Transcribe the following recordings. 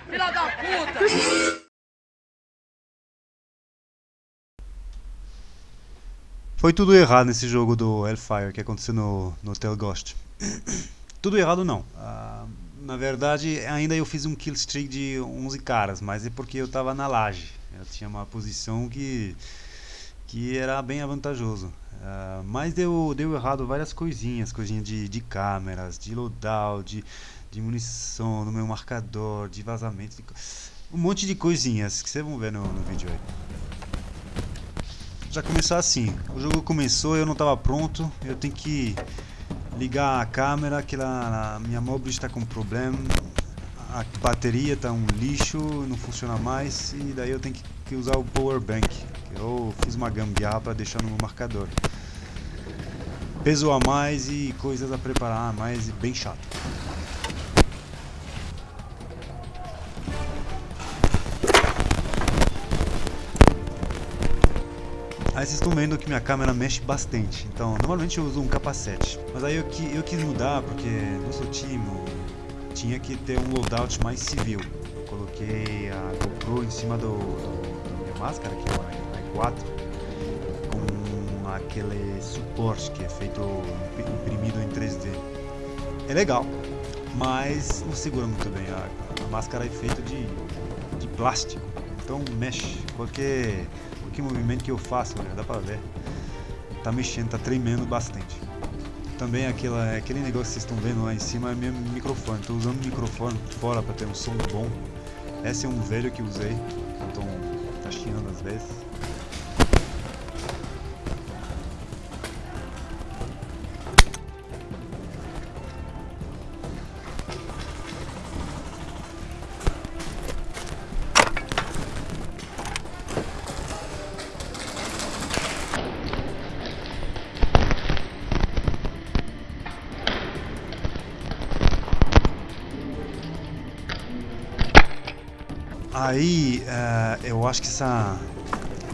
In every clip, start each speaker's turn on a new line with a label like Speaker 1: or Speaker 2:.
Speaker 1: Filha da puta!
Speaker 2: Foi tudo errado nesse jogo do Hellfire que aconteceu no, no Hotel Ghost. tudo errado não. Uh, na verdade, ainda eu fiz um kill streak de 11 caras, mas é porque eu estava na laje. Eu tinha uma posição que, que era bem avantajoso. Uh, mas deu, deu errado várias coisinhas, coisinhas de, de câmeras, de loadout, de, de munição no meu marcador, de vazamento, de, um monte de coisinhas que vocês vão ver no, no vídeo aí. Já começou assim, o jogo começou, eu não estava pronto, eu tenho que ligar a câmera, que a minha móvel está com problema, a bateria está um lixo, não funciona mais e daí eu tenho que usar o power bank. Eu fiz uma gambiarra para deixar no marcador. Peso a mais e coisas a preparar a mais, bem chato. Aí vocês estão vendo que minha câmera mexe bastante, então normalmente eu uso um capacete. Mas aí eu, eu quis mudar porque no seu time tinha que ter um loadout mais civil. Eu coloquei a GoPro em cima do, do da minha máscara, que é uma i4, com aquele suporte que é feito imprimido em 3D. É legal, mas não segura muito bem. A, a máscara é feita de, de plástico, então mexe. Qualquer que movimento que eu faço, olha, dá pra ver. Tá mexendo, tá tremendo bastante. Também aquela, aquele negócio que vocês estão vendo lá em cima é meu microfone. Tô usando o microfone fora para ter um som bom. Esse é um velho que usei, então tá chiando às vezes. Aí, uh, eu acho que essa,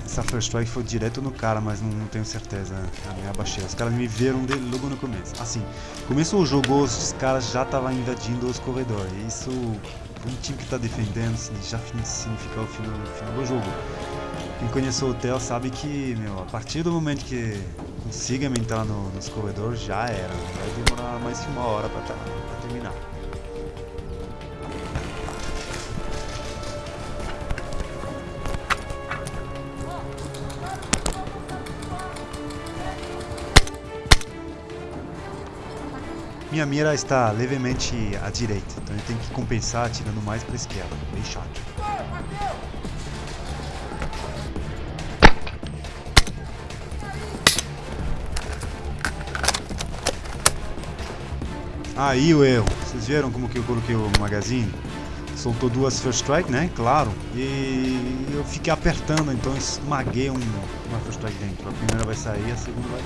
Speaker 2: essa first strike foi direto no cara, mas não, não tenho certeza. Eu me abaixei. Os caras me viram de, logo no começo. Assim, começou o jogo, os caras já estavam invadindo os corredores. Isso, um time que está defendendo, já significa o final, o final do jogo. Quem conhece o hotel sabe que, meu, a partir do momento que consiga entrar no, nos corredores, já era. Vai demorar mais que uma hora para terminar. Minha mira está levemente à direita, então eu tenho que compensar tirando mais para a esquerda, bem chato. Aí o erro, vocês viram como que eu coloquei o magazine? Soltou duas first strike, né? Claro. E eu fiquei apertando, então esmaguei um, uma first strike dentro. A primeira vai sair, a segunda vai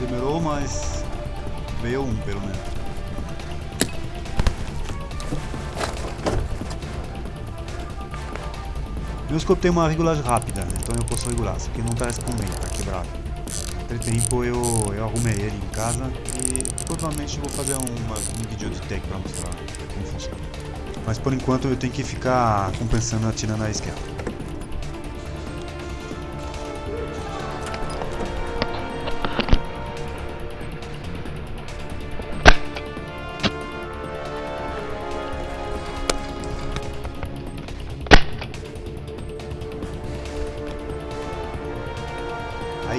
Speaker 2: Demorou, mas veio um pelo menos. Meu scope tem uma regulagem rápida, então eu posso regular. Isso aqui não está respondendo, tá quebrado. Entre tempo eu, eu arrumei ele em casa e provavelmente vou fazer uma, um vídeo de tech para mostrar como funciona. Mas por enquanto eu tenho que ficar compensando atirando à esquerda.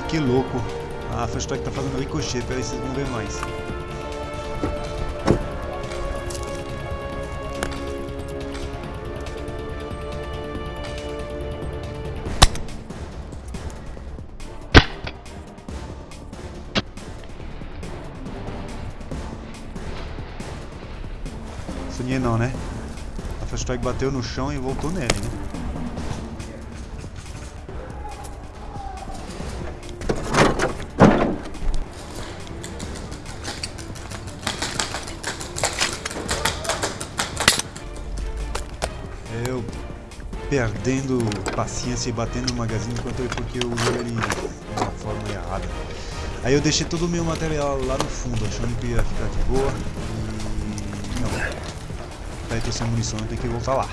Speaker 2: Que louco. A Fast Track tá fazendo ricochete, peraí vocês vão ver mais. Sonhei não, né? A Fast Track bateu no chão e voltou nele, né? Perdendo paciência e batendo no magazine enquanto eu, porque eu usei ele de uma forma errada. Aí eu deixei todo o meu material lá no fundo, achando que ia ficar de boa e não. Daí tô sem munição, eu tenho que voltar lá.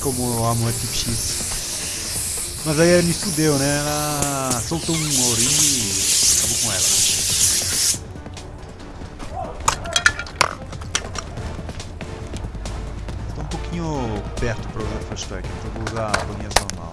Speaker 2: Como eu amo a Equipe X. Mas aí ela me fudeu, né? Ela soltou um ourinho e acabou com ela. Estou um pouquinho perto para usar Fast Track, então vou usar a bolinha normal.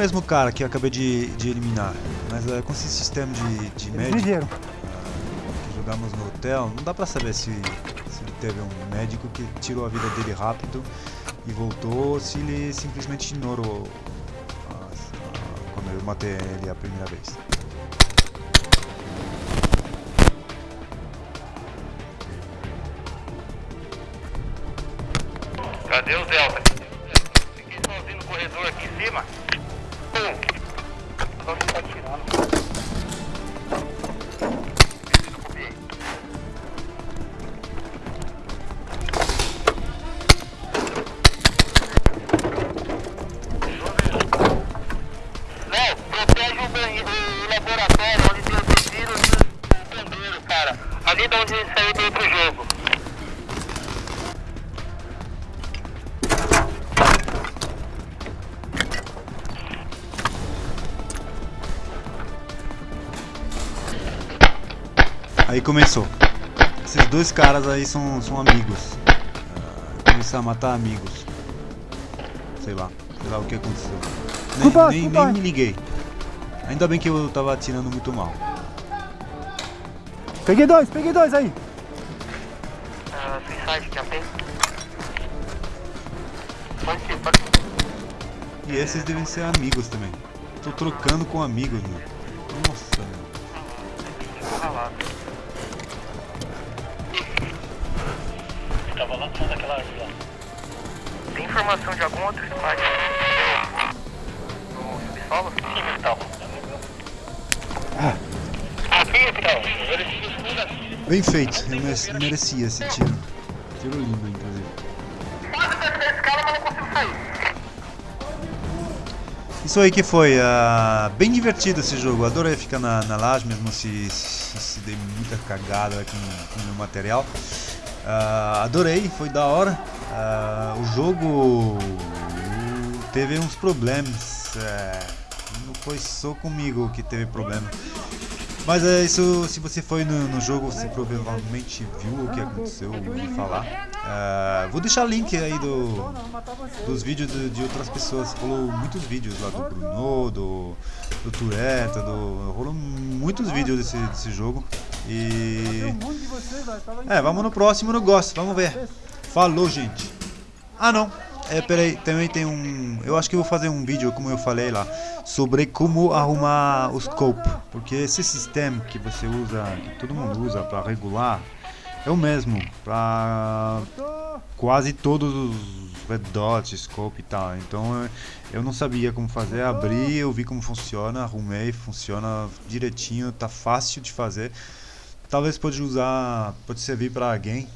Speaker 2: Mesmo cara que eu acabei de, de eliminar, mas é, com esse sistema de, de médico
Speaker 3: Viveram.
Speaker 2: que jogamos no hotel, não dá pra saber se, se ele teve um médico que tirou a vida dele rápido e voltou, ou se ele simplesmente ignorou a- a- quando eu matei ele a primeira vez.
Speaker 4: Cadê o Delta? Fiquei sozinho no corredor aqui em cima. boom.
Speaker 2: Aí começou. Esses dois caras aí são, são amigos. Ah, começaram a matar amigos. Sei lá, sei lá o que aconteceu. Nem,
Speaker 3: Culpa,
Speaker 2: nem, nem me liguei. Ainda bem que eu tava atirando muito mal.
Speaker 3: Peguei dois, peguei dois aí.
Speaker 4: Ah, Suicide. Pode ser, pode ser.
Speaker 2: E esses devem ser amigos também. Tô trocando com amigos, meu. Nossa, meu.
Speaker 4: Tava lá fundo daquela árvore lá. Tem informação de algum outro squad? No subsolo? Sim, então. Aqui, então.
Speaker 2: Bem feito, eu mere- merecia esse tiro. Tiro lindo, inclusive.
Speaker 4: Quase acertei esse cara, mas não consigo sair.
Speaker 2: Isso aí que foi, ah, bem divertido esse jogo. Adorei ficar na, na laje, mesmo se, se, se dei muita cagada com o meu material. Ah, adorei, foi da hora. Ah, o jogo teve uns problemas. é, não foi só comigo que teve problema. Mas é isso, se você foi no, no jogo, você provavelmente viu o que aconteceu, ouviu falar. Ah, vou deixar link aí do, dos vídeos de, de outras pessoas. Rolou muitos vídeos lá do Bruno, do, do Tureta, do, rolou muitos vídeos desse, desse jogo. E. É, vamos no próximo negócio, vamos ver. Falou, gente. Ah, não. É, peraí, também tem um. Eu acho que eu vou fazer um vídeo, como eu falei lá, sobre como arrumar o scope. Porque esse sistema que você usa, que todo mundo usa para regular, é o mesmo para quase todos os red dot, scope e tal. Então eu não sabia como fazer, abri, eu vi como funciona, arrumei, funciona direitinho, tá fácil de fazer. Talvez pode usar, pode servir para alguém.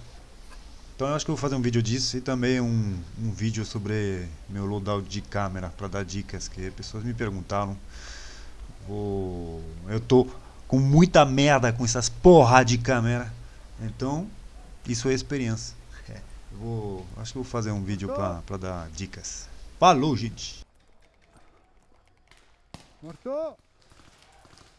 Speaker 2: Então eu acho que eu vou fazer um vídeo disso e também um, um vídeo sobre meu loadout de câmera para dar dicas que pessoas me perguntaram. Vou, eu tô com muita merda com essas porra de câmera. Então, isso é experiência. É, vou, acho que vou fazer um vídeo pra dar dicas. Falou, gente!
Speaker 3: Mortou.